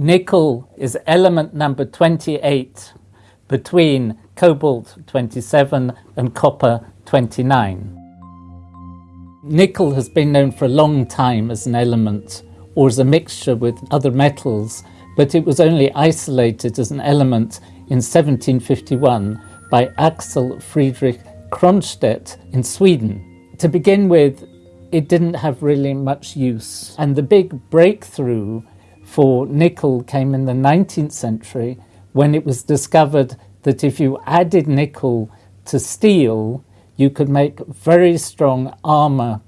Nickel is element number 28 between cobalt 27 and copper 29. Nickel has been known for a long time as an element or as a mixture with other metals, but it was only isolated as an element in 1751 by Axel Friedrich Cronstedt in Sweden. To begin with, it didn't have really much use, and the big breakthrough for nickel came in the 19th century when it was discovered that if you added nickel to steel, you could make very strong armour,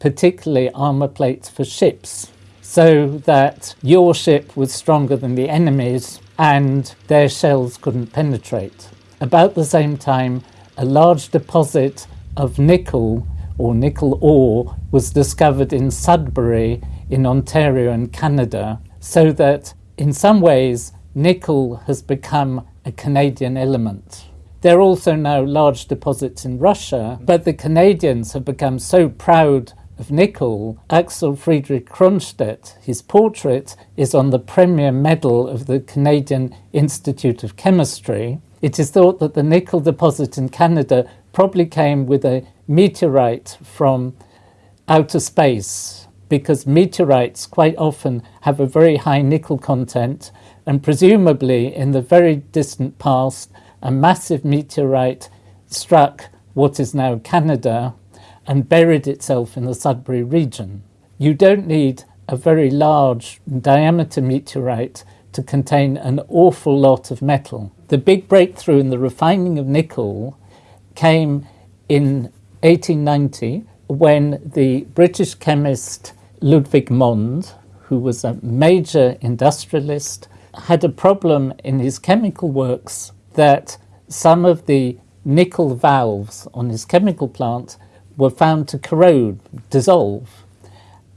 particularly armour plates for ships, so that your ship was stronger than the enemy's and their shells couldn't penetrate. About the same time, a large deposit of nickel or nickel ore was discovered in Sudbury in Ontario in Canada so that in some ways nickel has become a Canadian element. There are also now large deposits in Russia, but the Canadians have become so proud of nickel. Axel Friedrich Cronstedt, his portrait is on the Premier Medal of the Canadian Institute of Chemistry. It is thought that the nickel deposit in Canada probably came with a meteorite from outer space because meteorites quite often have a very high nickel content, and presumably in the very distant past, a massive meteorite struck what is now Canada and buried itself in the Sudbury region. You don't need a very large diameter meteorite to contain an awful lot of metal. The big breakthrough in the refining of nickel came in 1890 when the British chemist Ludwig Mond, who was a major industrialist, had a problem in his chemical works that some of the nickel valves on his chemical plant were found to corrode, dissolve.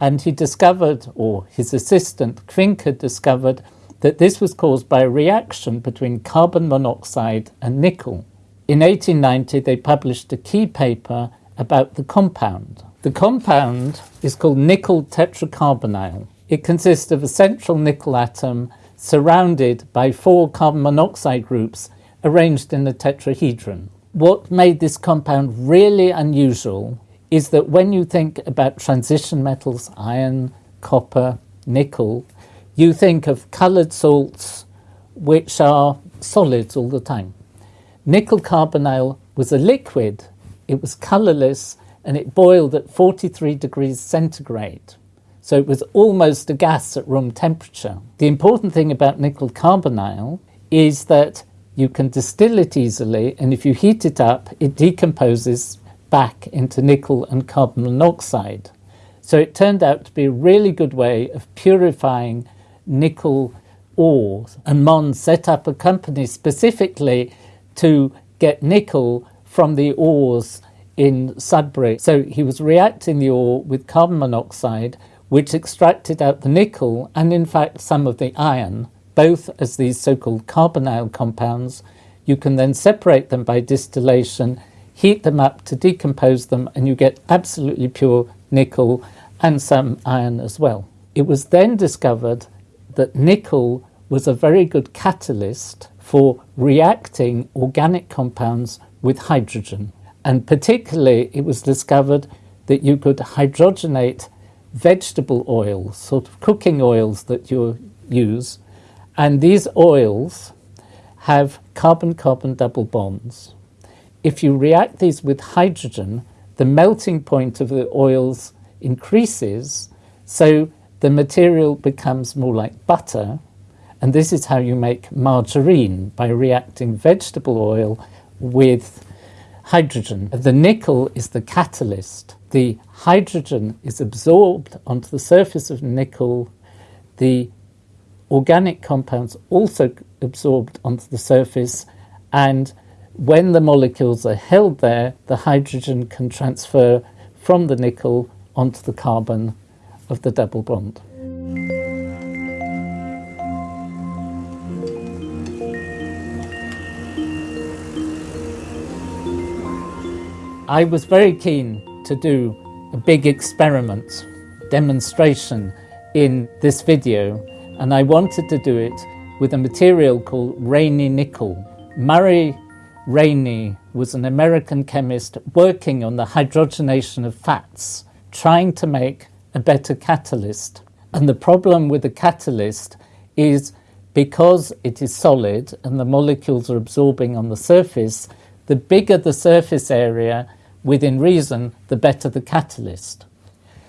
And he discovered, or his assistant Quincke discovered, that this was caused by a reaction between carbon monoxide and nickel. In 1890, they published a key paper about the compound. The compound is called nickel tetracarbonyl. It consists of a central nickel atom surrounded by four carbon monoxide groups arranged in a tetrahedron. What made this compound really unusual is that when you think about transition metals, iron, copper, nickel, you think of coloured salts which are solids all the time. Nickel carbonyl was a liquid, it was colourless and it boiled at 43 degrees centigrade. So it was almost a gas at room temperature. The important thing about nickel carbonyl is that you can distill it easily, and if you heat it up, it decomposes back into nickel and carbon monoxide. So it turned out to be a really good way of purifying nickel ores. And Mond set up a company specifically to get nickel from the ores in Sudbury. So he was reacting the ore with carbon monoxide, which extracted out the nickel and, in fact, some of the iron, both as these so called carbonyl compounds. You can then separate them by distillation, heat them up to decompose them, and you get absolutely pure nickel and some iron as well. It was then discovered that nickel was a very good catalyst for reacting organic compounds with hydrogen. And particularly, it was discovered that you could hydrogenate vegetable oils, sort of cooking oils that you use. And these oils have carbon-carbon double bonds. If you react these with hydrogen, the melting point of the oils increases, so the material becomes more like butter. And this is how you make margarine, by reacting vegetable oil with hydrogen. The nickel is the catalyst. The hydrogen is absorbed onto the surface of nickel. The organic compounds also absorbed onto the surface and when the molecules are held there, the hydrogen can transfer from the nickel onto the carbon of the double bond. I was very keen to do a big experiment, demonstration in this video and I wanted to do it with a material called Raney nickel. Murray Raney was an American chemist working on the hydrogenation of fats, trying to make a better catalyst. And the problem with the catalyst is because it is solid and the molecules are absorbing on the surface, the bigger the surface area, within reason, the better the catalyst.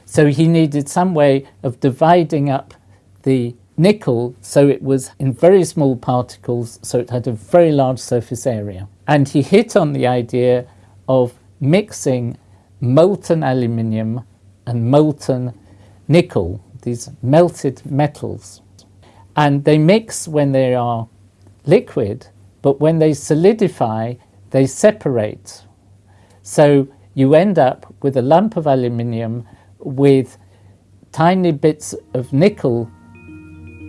So he needed some way of dividing up the nickel so it was in very small particles, so it had a very large surface area. And he hit on the idea of mixing molten aluminium and molten nickel, these melted metals. And they mix when they are liquid, but when they solidify, they separate. So you end up with a lump of aluminium with tiny bits of nickel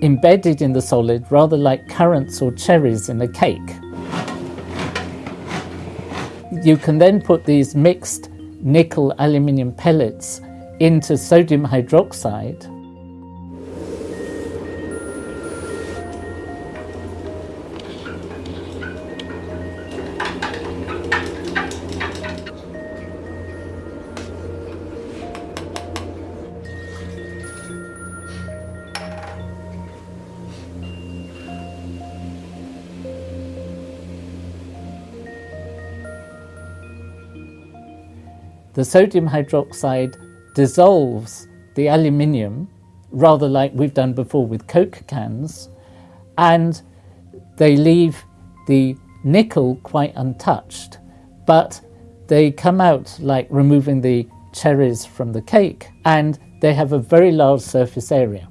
embedded in the solid, rather like currants or cherries in a cake. You can then put these mixed nickel aluminium pellets into sodium hydroxide the sodium hydroxide dissolves the aluminium, rather like we've done before with Coke cans, and they leave the nickel quite untouched, but they come out like removing the cherries from the cake, and they have a very large surface area.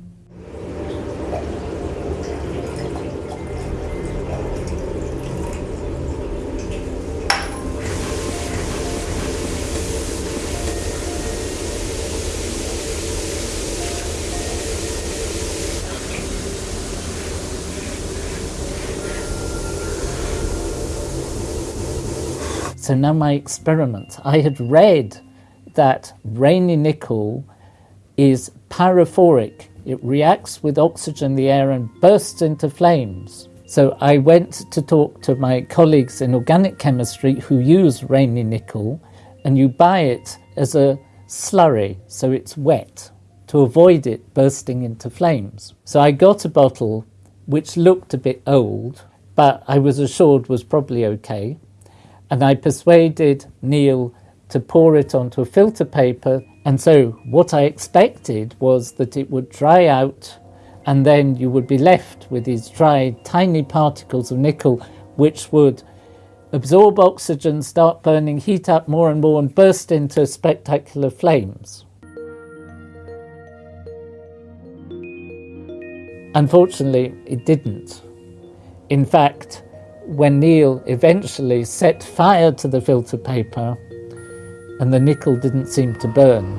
So now my experiment. I had read that Raney nickel is pyrophoric. It reacts with oxygen the air and bursts into flames. So I went to talk to my colleagues in organic chemistry who use Raney nickel, and you buy it as a slurry, so it's wet, to avoid it bursting into flames. So I got a bottle which looked a bit old, but I was assured was probably okay and I persuaded Neil to pour it onto a filter paper. And so what I expected was that it would dry out and then you would be left with these dry, tiny particles of nickel which would absorb oxygen, start burning, heat up more and more and burst into spectacular flames. Unfortunately, it didn't. In fact, when Neil eventually set fire to the filter paper and the nickel didn't seem to burn.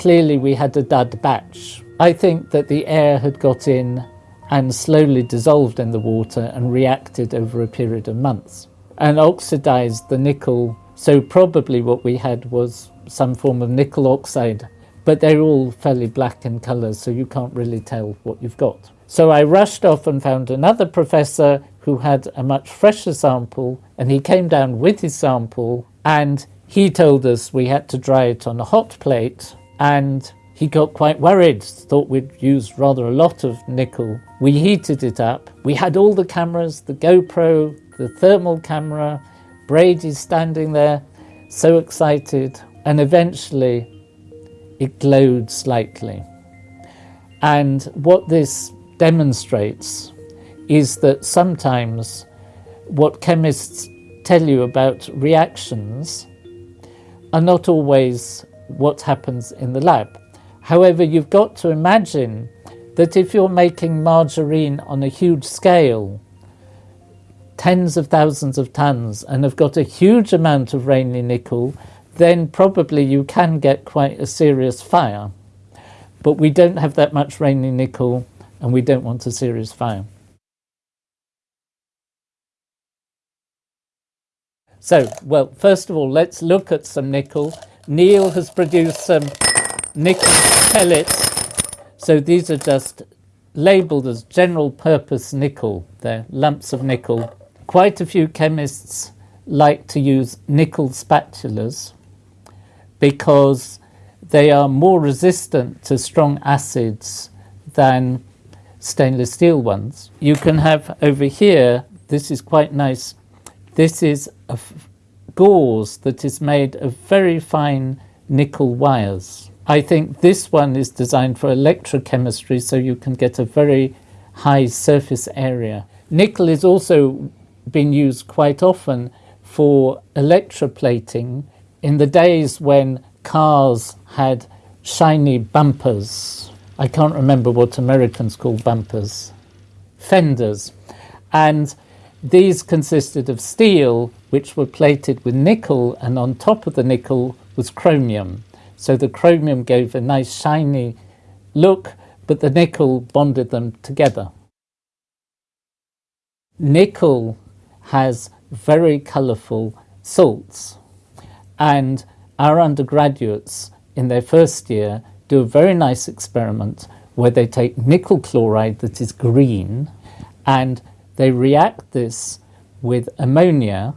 Clearly we had a dud batch. I think that the air had got in and slowly dissolved in the water and reacted over a period of months and oxidized the nickel. So probably what we had was some form of nickel oxide but they're all fairly black in colour, so you can't really tell what you've got. So I rushed off and found another professor who had a much fresher sample, and he came down with his sample, and he told us we had to dry it on a hot plate, and he got quite worried, thought we'd used rather a lot of nickel. We heated it up. We had all the cameras, the GoPro, the thermal camera, Brady standing there, so excited. And eventually it glowed slightly. And what this demonstrates is that sometimes what chemists tell you about reactions are not always what happens in the lab. However, you've got to imagine that if you're making margarine on a huge scale, tens of thousands of tons, and have got a huge amount of Raney nickel, then probably you can get quite a serious fire. But we don't have that much Raney nickel and we don't want a serious fire. So, well, first of all, let's look at some nickel. Neil has produced some nickel pellets. So these are just labelled as general purpose nickel. They're lumps of nickel. Quite a few chemists like to use nickel spatulas because they are more resistant to strong acids than stainless steel ones. You can have over here, this is quite nice, this is a gauze that is made of very fine nickel wires. I think this one is designed for electrochemistry so you can get a very high surface area. Nickel is also being used quite often for electroplating in the days when cars had shiny bumpers. I can't remember what Americans call bumpers. Fenders. And these consisted of steel, which were plated with nickel, and on top of the nickel was chromium. So the chromium gave a nice shiny look, but the nickel bonded them together. Nickel has very colourful salts, and our undergraduates in their first year do a very nice experiment where they take nickel chloride that is green and they react this with ammonia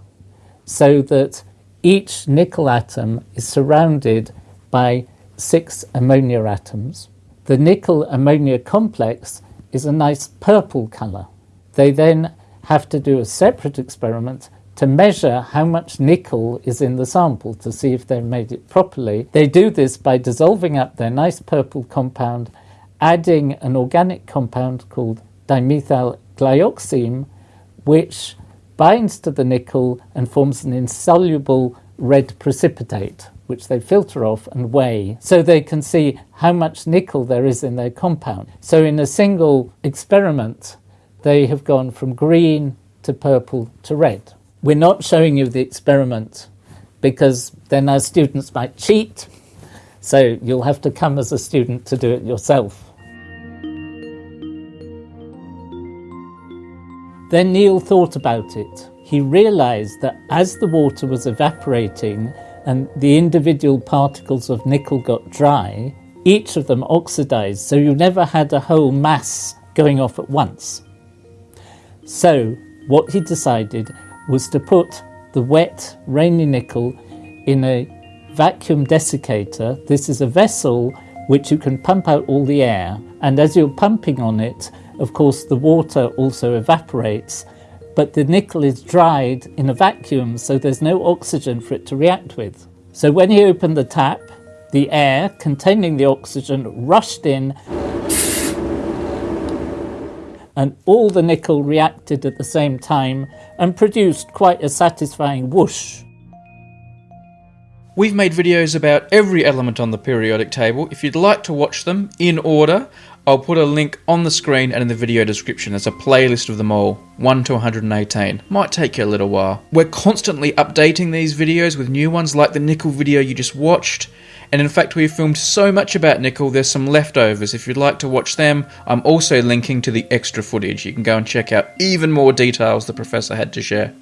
so that each nickel atom is surrounded by six ammonia atoms. The nickel ammonia complex is a nice purple colour. They then have to do a separate experiment to measure how much nickel is in the sample to see if they've made it properly. They do this by dissolving up their nice purple compound, adding an organic compound called dimethyl glyoxime, which binds to the nickel and forms an insoluble red precipitate, which they filter off and weigh so they can see how much nickel there is in their compound. So, in a single experiment, they have gone from green to purple to red. We're not showing you the experiment because then our students might cheat, so you'll have to come as a student to do it yourself. Then Neil thought about it. He realized that as the water was evaporating and the individual particles of nickel got dry, each of them oxidized, so you never had a whole mass going off at once. So, what he decided was to put the wet, Raney nickel in a vacuum desiccator. This is a vessel which you can pump out all the air, and as you're pumping on it, of course, the water also evaporates, but the nickel is dried in a vacuum, so there's no oxygen for it to react with. So when he opened the tap, the air containing the oxygen rushed in, and all the nickel reacted at the same time and produced quite a satisfying whoosh. We've made videos about every element on the periodic table. If you'd like to watch them in order, I'll put a link on the screen and in the video description. There's a playlist of them all, 1 to 118. Might take you a little while. We're constantly updating these videos with new ones like the nickel video you just watched. And in fact, we've filmed so much about nickel, there's some leftovers. If you'd like to watch them, I'm also linking to the extra footage. You can go and check out even more details the professor had to share.